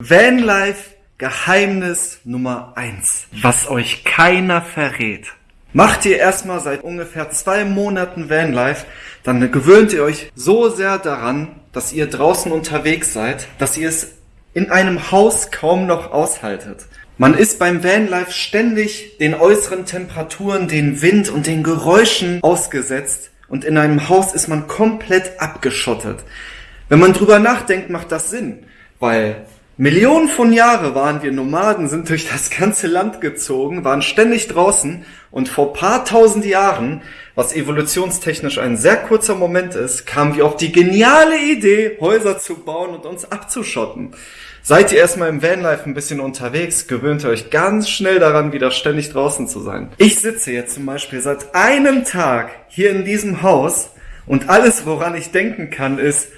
Vanlife Geheimnis Nummer eins, was euch keiner verrät. Macht ihr erstmal seit ungefähr zwei Monaten Vanlife, dann gewöhnt ihr euch so sehr daran, dass ihr draußen unterwegs seid, dass ihr es in einem Haus kaum noch aushaltet. Man ist beim Vanlife ständig den äußeren Temperaturen, den Wind und den Geräuschen ausgesetzt und in einem Haus ist man komplett abgeschottet. Wenn man drüber nachdenkt, macht das Sinn, weil Millionen von Jahre waren wir Nomaden, sind durch das ganze Land gezogen, waren ständig draußen und vor paar tausend Jahren, was evolutionstechnisch ein sehr kurzer Moment ist, kamen wir auf die geniale Idee, Häuser zu bauen und uns abzuschotten. Seid ihr erstmal im Vanlife ein bisschen unterwegs, gewöhnt ihr euch ganz schnell daran, wieder ständig draußen zu sein. Ich sitze jetzt zum Beispiel seit einem Tag hier in diesem Haus und alles, woran ich denken kann, ist,